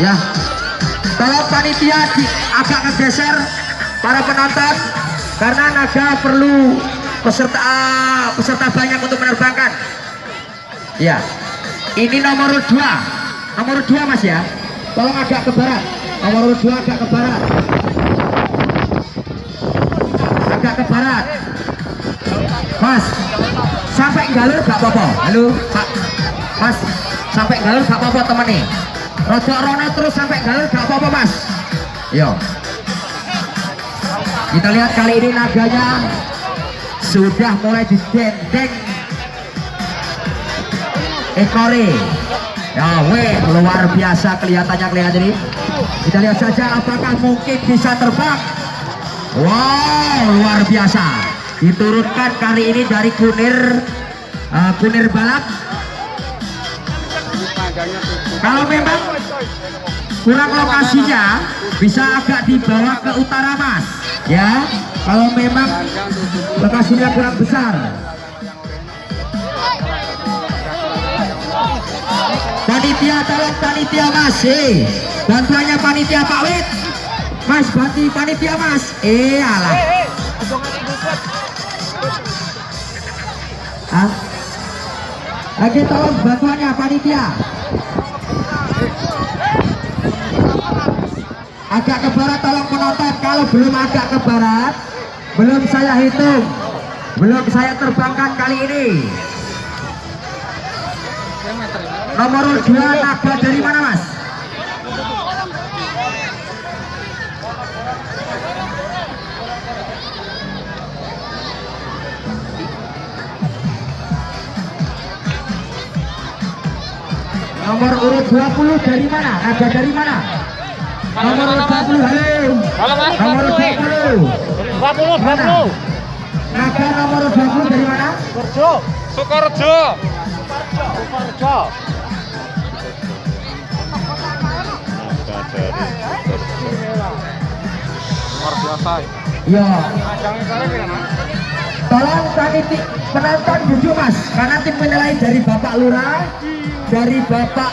ya. Tolong panitia di, agak ngegeser para penonton karena naga perlu peserta peserta banyak untuk menerbangkan. Ya. Ini nomor dua. Nomor dua mas ya. Tolong agak ke barat. Nomor dua agak ke barat. Agak ke barat mas sampai galur gak apa-apa. Halo pak. Mas sampai galur gak apa-apa teman nih rojok rono terus sampai galur gak apa-apa mas. Yo kita lihat kali ini naganya sudah mulai didendeng ekore. Ya weh luar biasa kelihatannya kelihatan ini. Kita lihat saja apakah mungkin bisa terbang. Wow luar biasa diturunkan kali ini dari kunir uh, kunir balap kalau memang kurang lokasinya bisa agak dibawa ke utara mas. Ya kalau memang lokasinya kurang besar. Panitia tolong panitia mas. Eh bantuannya panitia Pak Wit. Mas bantu panitia mas. Eh alah ah. Lagi tolong bantuannya panitia. Agak ke barat tolong penonton. Kalau belum agak ke barat belum saya hitung. Belum saya terbangkan kali ini. Nomor dua naga dari mana mas nomor urut 20 dari mana naga dari mana nomor urut 20 halo Halo Mas, nomor urut 20 20, 20. naga nomor 20 dari mana Sukorejo. Sukorejo. Sukorejo. naga dari Luar biasa. ya Ajangnya kali gimana? tolong paniti penonton duduk mas karena tim penilai dari bapak lurah dari bapak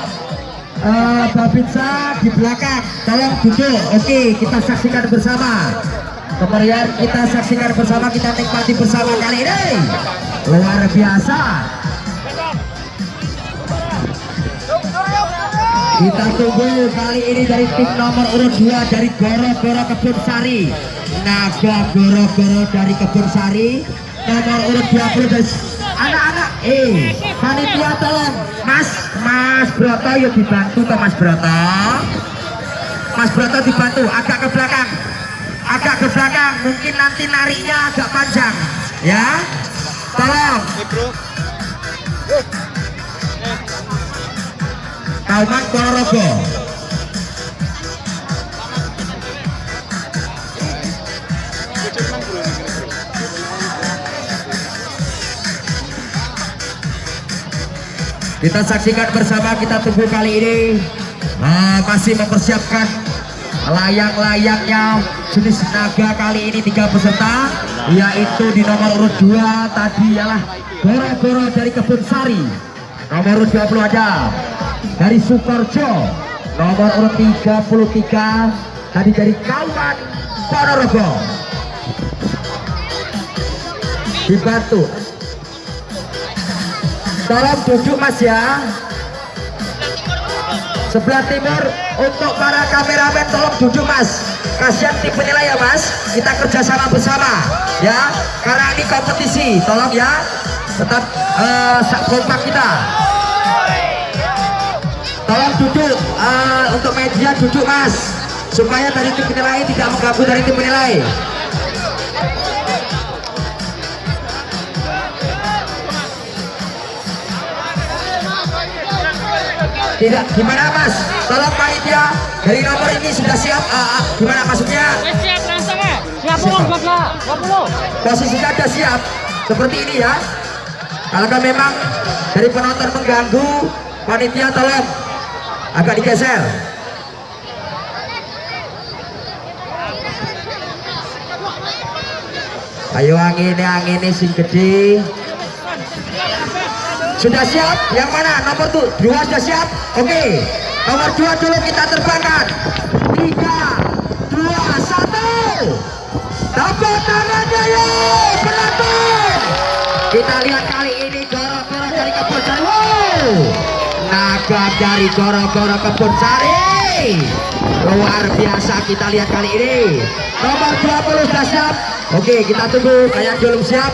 uh, babinsa di belakang. Tolong duduk. Oke kita saksikan bersama. Kemeriahan kita saksikan bersama kita nikmati bersama kali ini. Luar biasa. Kita tunggu kali ini dari tim nomor urut 2 dari Goro-Goro Kebun Sari. Naga Goro-Goro dari Kebun Sari. Nomor urut 20 dari anak-anak. Eh panitia tolong. Mas Mas Broto yuk dibantu toh Mas Broto. Mas Broto dibantu agak ke belakang. Agak ke belakang mungkin nanti nariknya agak panjang. Ya? Tolong. Kauman Ponorogo kita saksikan bersama kita tunggu kali ini. Nah, masih mempersiapkan layang-layangnya jenis naga kali ini tiga peserta yaitu di nomor urut 2 tadi ialah Goro-Goro dari Kebun Sari. Nomor urut 20 aja dari Sukorjo nomor urut 33 tadi dari Kauman Ponorogo. Dibantu tolong duduk mas ya. Sebelah timur untuk para kameramen tolong duduk mas. Kasihan tim penilai ya mas. Kita kerjasama bersama ya. Karena ini kompetisi tolong ya. Tetap uh, kompak kita. Tolong duduk uh, untuk media duduk mas. Supaya dari tim penilai tidak mengganggu dari tim penilai tidak gimana mas? Tolong panitia dari nomor ini sudah siap? Uh, uh, gimana maksudnya? Siap langsung ya. Siap puluh, puluh. posisinya sudah siap. Seperti ini ya. Kalau memang dari penonton mengganggu panitia tolong. Agak digeser. Ayo angin angin sing gede sudah siap? Yang mana? Nomor tuh dua sudah siap? Oke. Nomor dua dulu kita terbangkan. Tiga dua satu. Tepuk tangannya yuk penonton kita lihat kali ini goro-goro dari kebun sari wow. Naga dari goro-goro kebun sari luar biasa kita lihat kali ini. Nomor 20 sudah siap? Oke kita tunggu kayak belum siap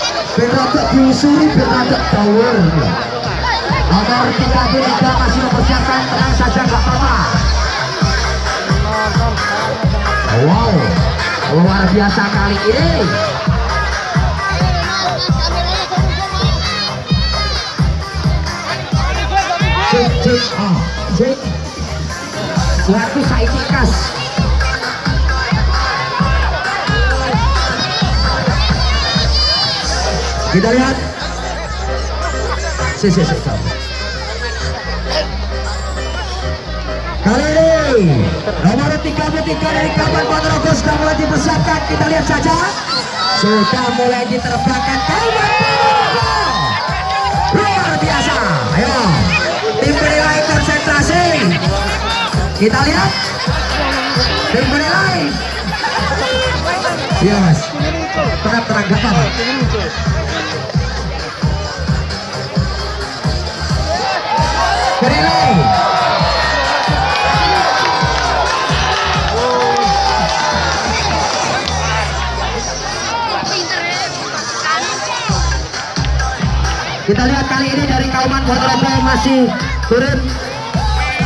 biar rada diusuri biar rada dawur nomor 33 masih mempersiapkan tenang saja gak apa-apa. Wow luar biasa kali ini. Cek cek oh cek. Saya kita lihat si si si. Kali ini nomor 33 dari Kabupaten Ponorogo sudah mulai dipersiapkan. Kita lihat saja. Sudah mulai diterbangkan. Kabupaten Ponorogo luar biasa. Ayo tim penilai konsentrasi. Kita lihat. Tim penilai. Iya mas tenang tenang kita lihat kali ini dari Kauman Ponorogo masih turun.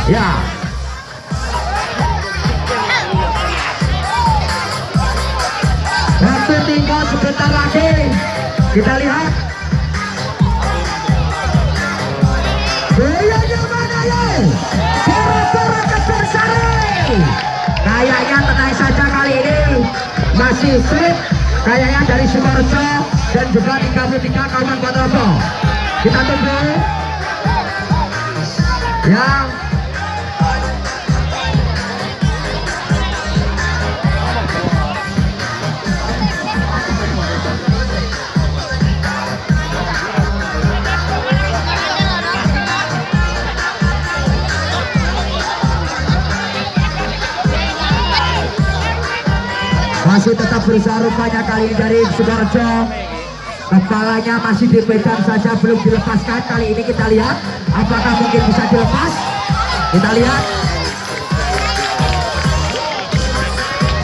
Ya. Waktu tinggal sebentar lagi. Kita lihat kayaknya tenang saja kali ini. Masih slip kayaknya dari Sukorejo dan juga 33 kawan Ponorogo kita tunggu. Ya masih tetap berusaha rupanya kali ini dari Sukorejo kepalanya masih dipegang saja belum dilepaskan. Kali ini kita lihat apakah mungkin bisa dilepas. Kita lihat.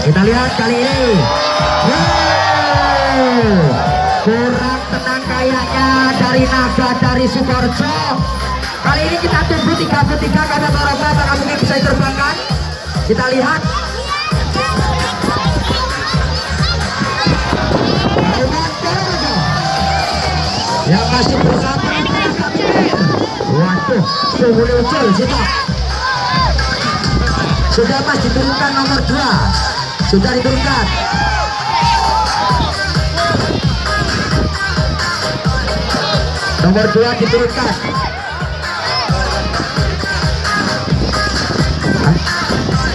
Kita lihat kali ini. Kurang tenang kayaknya dari naga dari Sukorejo kali ini kita tunggu 33 karena Torobo apakah mungkin bisa diterbangkan. Kita lihat yang masih bersama waduh suhu ucul siapa sudah mas diturunkan nomor 2 sudah diturunkan. Nomor 2 diturunkan.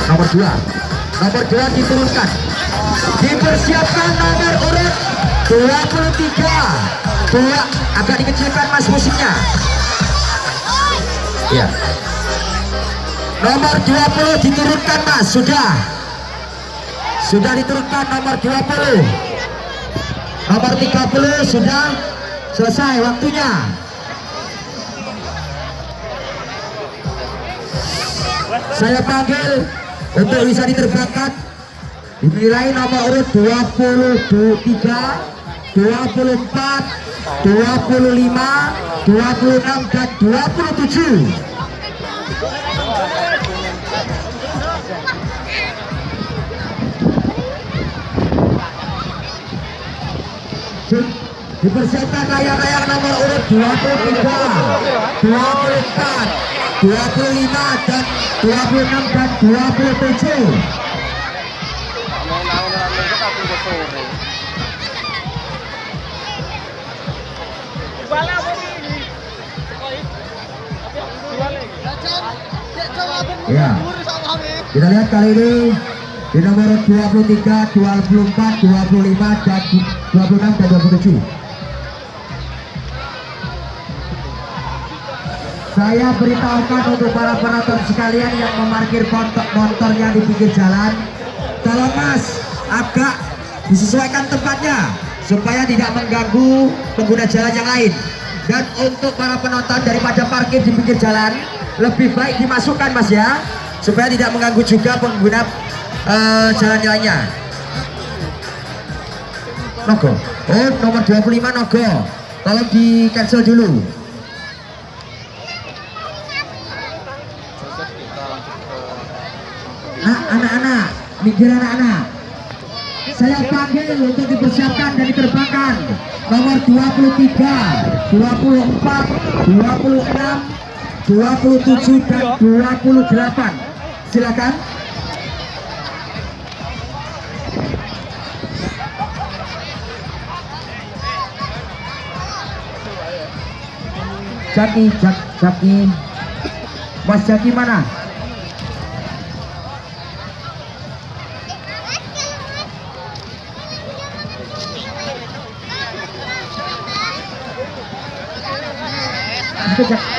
Nomor 2 nomor 2 diturunkan. Dipersiapkan nomor urut 23 dua agak dikecilkan mas musiknya. Ya nomor 20 diturunkan mas. Sudah. Sudah diturunkan nomor 20 nomor 30 sudah selesai waktunya. Saya panggil untuk bisa diterbangkan. Dinilai nomor urut 23 24 25 26 dan 27 Cek, dipersiapkan layang-layang nomor urut 23 24 25 dan 26 dan 27 ya. Kita lihat kali ini di nomor 23 24 25 dan 26 dan 27 saya beritahukan untuk para penonton sekalian yang memarkir motor- motornya di pinggir jalan tolong mas agak disesuaikan tempatnya supaya tidak mengganggu pengguna jalan yang lain. Dan untuk para penonton daripada parkir di pinggir jalan lebih baik dimasukkan mas ya. Supaya tidak mengganggu juga pengguna eh, jalan lainnya Nogo. Oh nomor 25 Nogo. Tolong di cancel dulu. Nah, anak-anak, minggir anak-anak. Saya panggil untuk dipersiapkan dan diterbangkan. Nomor 23, 24, 26, 27 dan 28. Silakan. Jaki, Jak, Jaki. Mas Jaki mana? Itu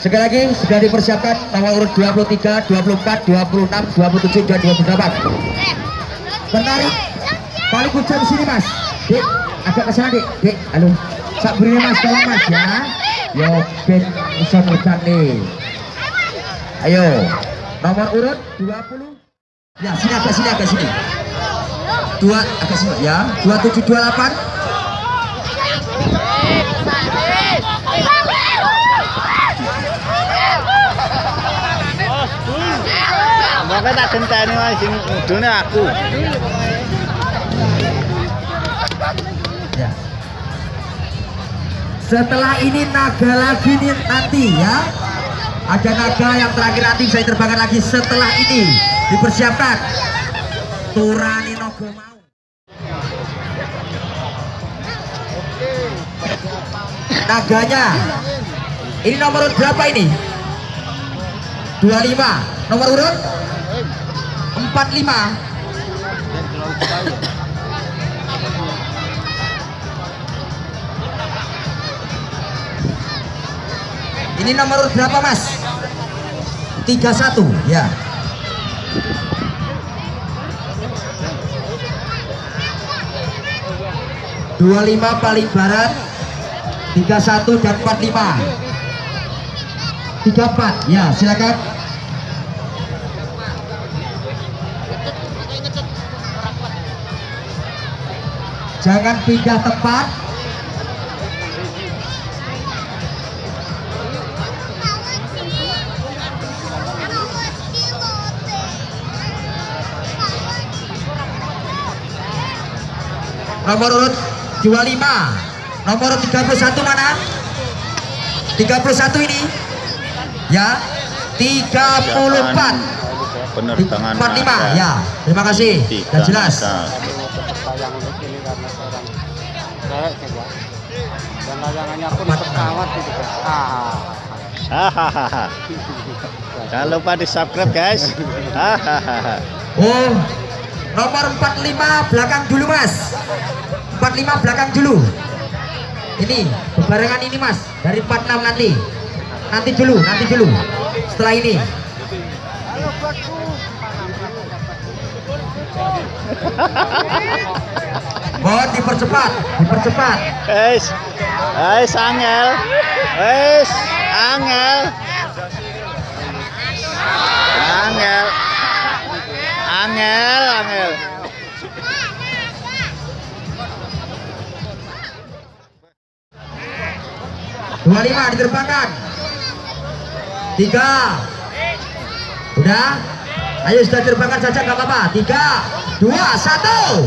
Sekali lagi sudah dipersiapkan nomor urut 23, 24, 26, 27 dan 28. Menarik. Paling kucing di sini mas. Dek, agak ke sana dek. Dek, halo. Sak mas, tolong mas ya. Yo, ben bisa ngerjan nih. Ayo, nomor urut 20. Ya, sini agak sini agak sini. Dua agak sini ya. 27, 28. Makanya tak genteni wae sing mudune aku. Ya. Setelah ini naga lagi nih nanti ya. Ada naga yang terakhir nanti saya terbangkan lagi setelah ini dipersiapkan. Turani Nogo mau. Naganya. Ini nomor berapa ini? 25. Nomor urut 45. Ini nomor berapa mas? 31 ya. Dua lima paling barat, tiga satu dan empat lima, tiga empat ya silakan. Jangan pindah tempat. Nomor urut 25 Nomor urut 31 mana? 31 ini. Ya 34 Penerbangan 45 ya. Terima kasih. Dan jelas Tayangan ini karena seorang cewek coba. Dan layangannya pun pesawat itu kan. Ah. Hahaha. Jangan lupa di subscribe guys. Hahaha. Oh Nomor 45 belakang dulu mas 45 belakang dulu Ini bebarengan ini mas Dari 46 nanti Nanti dulu Nanti dulu Setelah ini mohon dipercepat dipercepat. Guys guys angel. Guys angel. Angel. Angel angel. Dua lima diterbangkan tiga. Udah? Ayo sudah terbangkan saja nggak apa-apa. Tiga dua satu.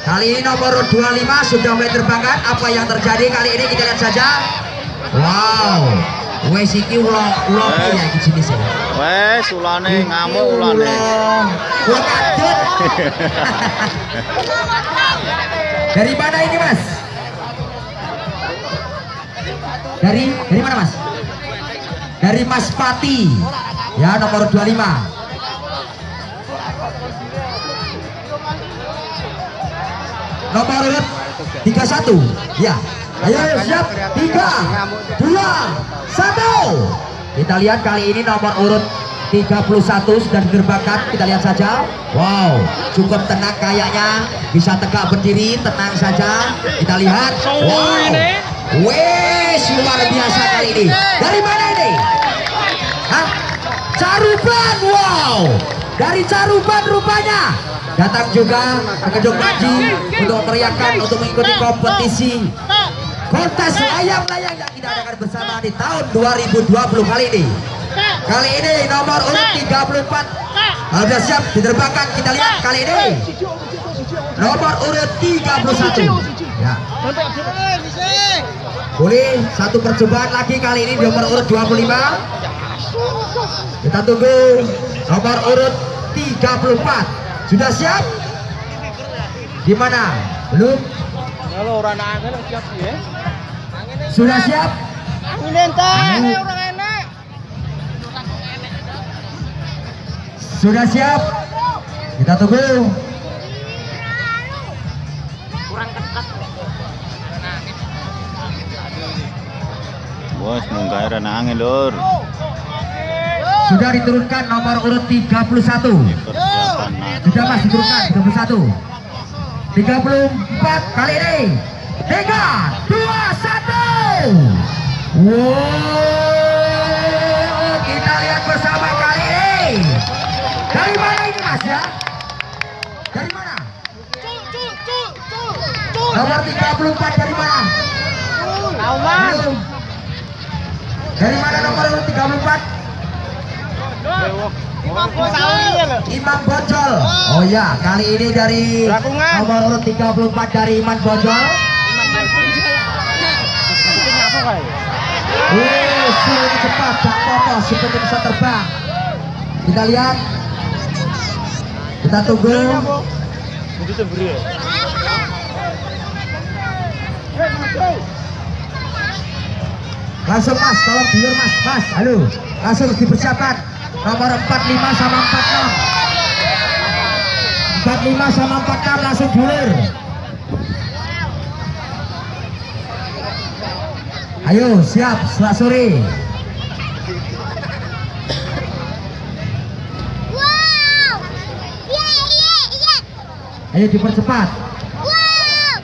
Kali ini nomor 25 sudah mulai terbangkan. Apa yang terjadi kali ini kita lihat saja. Wow. Wes iki ulo ulo ya iki jenis ya. Wes ulane ngamuk ulane. Ulo kadut. Dari mana ini mas? Dari dari mana mas? Dari Mas Pati. Ya nomor 25. Nomor urut 31. Ya. Ayo siap. 3 2 1. Kita lihat kali ini nomor urut 31 sudah diterbangkan kita lihat saja wow cukup tenang kayaknya bisa tegak berdiri tenang saja kita lihat wow wes luar biasa kali ini dari mana ini Hah? Caruban wow dari Caruban rupanya datang juga ke Panji untuk teriakan untuk mengikuti kompetisi kontes layang-layang yang kita adakan bersama di tahun 2020 kali ini. Kali ini nomor urut 34 sudah siap diterbangkan kita lihat kali ini. Nomor urut 31 ya. Boleh satu percobaan lagi kali ini nomor urut 25 kita tunggu nomor urut 34 sudah siap? Gimana? Belum? Kalau orang angin siap ya. sudah siap? Angin entah, orang enak. sudah siap? Kita tunggu. Bos munggah rana angin lur. sudah diturunkan nomor urut 31 Persiapan nah. Sudah mas diturunkan. 31 34 kali ini. 3 2 1 wow kita lihat bersama kali ini. Dari mana ini mas ya? Dari mana? Nomor 34 dari mana. Belum. dari mana nomor urut 34 Imam. Imam Bojol. Oh ya, kali ini dari nomor urut 34 dari Imam Bojol. apa? Wih, sulit cepat, Cak Toto seperti bisa terbang. Kita lihat. Kita tunggu. Itu. Langsung Mas, tolong dulur Mas, Mas, halo. Langsung dipersiapkan. Nomor 45 sama 46. 45 sama 46 langsung dulur. Ayo, siap, setelah sore. Wow! Iya, iya, iya. Ayo dipercepat. Wow!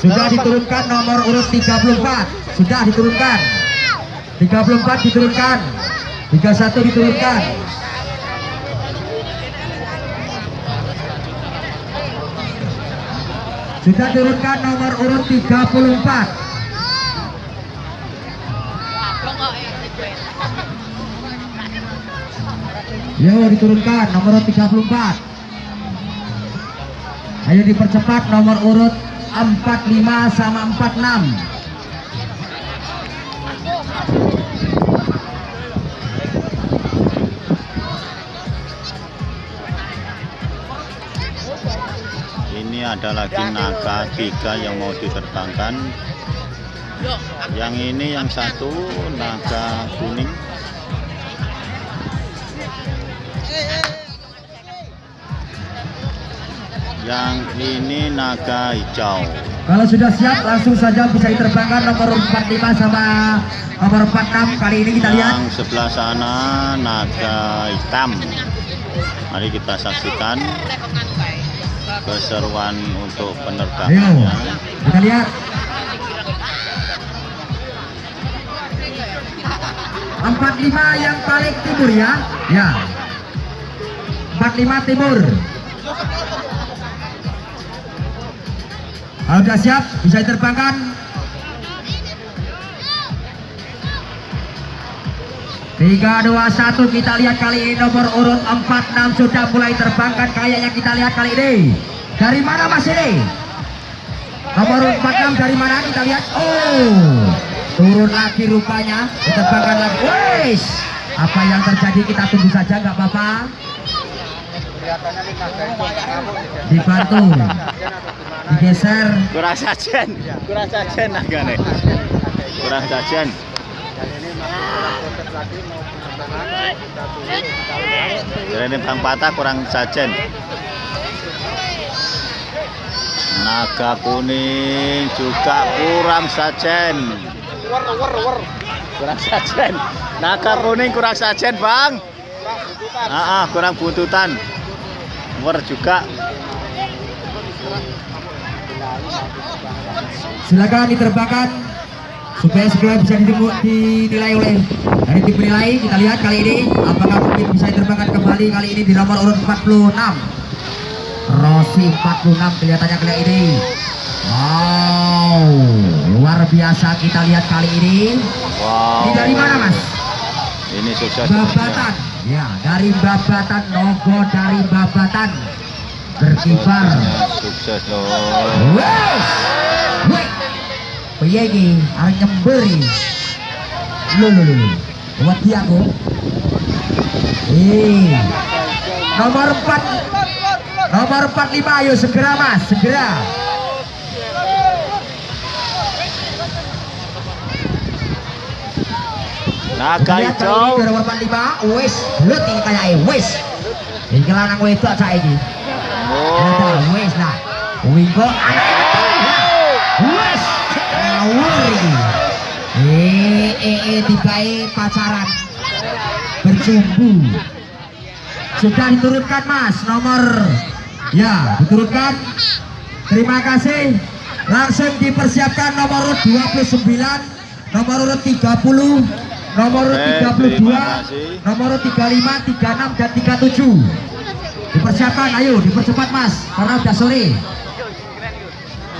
Sudah diturunkan nomor urut 34. Sudah diturunkan. 34 diturunkan. 31 diturunkan. Sudah turunkan nomor urut 34. Yo diturunkan nomor urut 34. Ayo dipercepat nomor urut 45 sama 46. Ada lagi naga tiga yang mau diterbangkan. Yang ini yang satu naga kuning. Yang ini naga hijau. Kalau sudah siap langsung saja bisa diterbangkan nomor 45 sama nomor 46 kali ini kita lihat. Yang sebelah sana naga hitam. Mari kita saksikan keseruan untuk penerbangannya. Kita lihat. Empat lima yang paling timur ya, ya. Empat lima timur. Kalau sudah siap, bisa diterbangkan. Tiga dua satu kita lihat kali ini nomor urut 46 sudah mulai terbangkan kayaknya kita lihat kali ini dari mana Mas ini? Nomor urut 46 dari mana kita lihat? Oh, turun lagi rupanya, diterbangkan lagi. Wes, apa yang terjadi kita tunggu saja nggak apa-apa. Dibantu, digeser. Kurang sajen, kurang sajen itu. Kurang sajen. Jadi ini Bang Patah kurang sajen. Naga kuning juga kurang sajen. Wer wer wer. Kurang sajen. Naga kuning kurang sajen, Bang. Ah, ah, kurang buntutan. Wer juga. Silakan diterbangkan supaya segera bisa ditemu- dinilai oleh dari tim penilai. Kita lihat kali ini apakah mungkin bisa diterbangkan kembali kali ini di nomor urut 46. Rossi 46 kelihatannya kali ini. Wow, luar biasa kita lihat kali ini. Wow. Ini dari mana mas? Ini sukses. Babatan. Ya, dari Babatan, logo dari Babatan berkibar. Sukses loh. Wes, piye iki? Arep nyember iki. Lho lho lho. lho. Wedi aku. Eh. Nomor 4 Nomor 45 ayo segera Mas, segera. Naga hijau. ini nomor 45 wis lut iki kayake wis. Iki lanang wedok saiki. Oh. Ada wis lah. Wingko Wes ngawur iki. Eh eh eh dibae pacaran. Berjumbu. Sudah diturunkan Mas nomor ya diturunkan. Terima kasih. Langsung dipersiapkan nomor urut 29, nomor urut 30, nomor urut Eh, 32, terima kasih. nomor urut 35, 36 dan 37. Dipersiapkan, ayo dipercepat Mas, karena udah sore.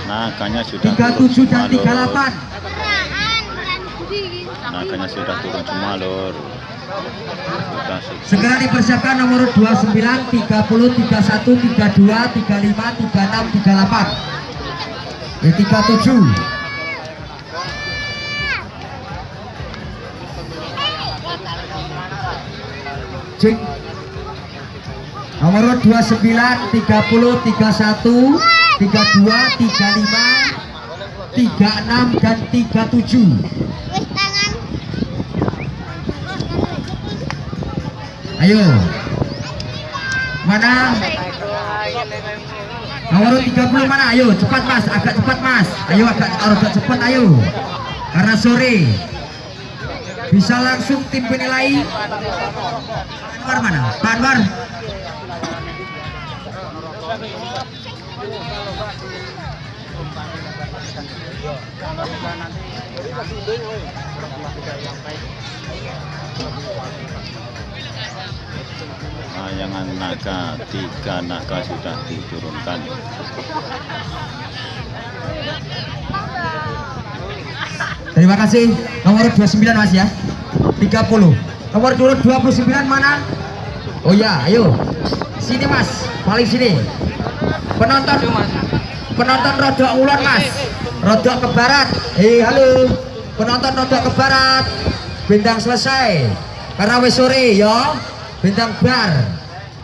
Naganya sudah turun 37 dan semua, Lur. 38. Naganya sudah turun semua lor. Segera dipersiapkan nomor urut 29, 30, 31, 32, 35, 36, 38. Ya 37. Cek. Nomor urut 29, 30, 31, 32, 35, 36 dan 37. Ayo. Mana? Nomor 30 mana? Ayo, cepat Mas, agak cepat Mas. Ayo agak agak cepat ayo. Karena sore. Bisa langsung tim penilai. Anwar mana? Pak Anwar. Layangan naga, tiga naga sudah diturunkan. Terima kasih. Nomor 29 Mas ya. 30. Nomor urut 29 mana? Oh ya, ayo. Sini Mas, paling sini. Penonton Penonton rodok ulon Mas. Rodok ke barat. Hei, halo. Penonton rodok ke barat. Bintang selesai. Karena sore ya. Bintang bar.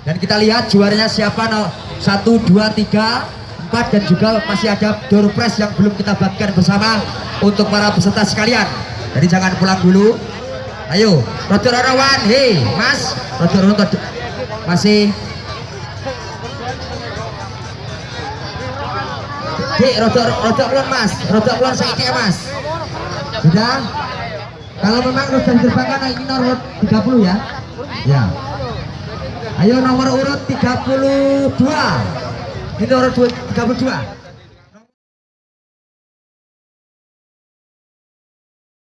Dan kita lihat juaranya siapa no? 1 2 3 4 dan juga masih ada door prize yang belum kita bagikan bersama untuk para peserta sekalian. Jadi jangan pulang dulu. Ayo, rodok rawan. Hei, Mas. Rodok rodok masih Dik, rodok rodok ulun Mas. Rodok ulun saiki Mas. Sudah? Kalau memang sudah diterbangkan ini nomor urut 30 ya. Ya. Ayo nomor urut 32. Ini nomor 32.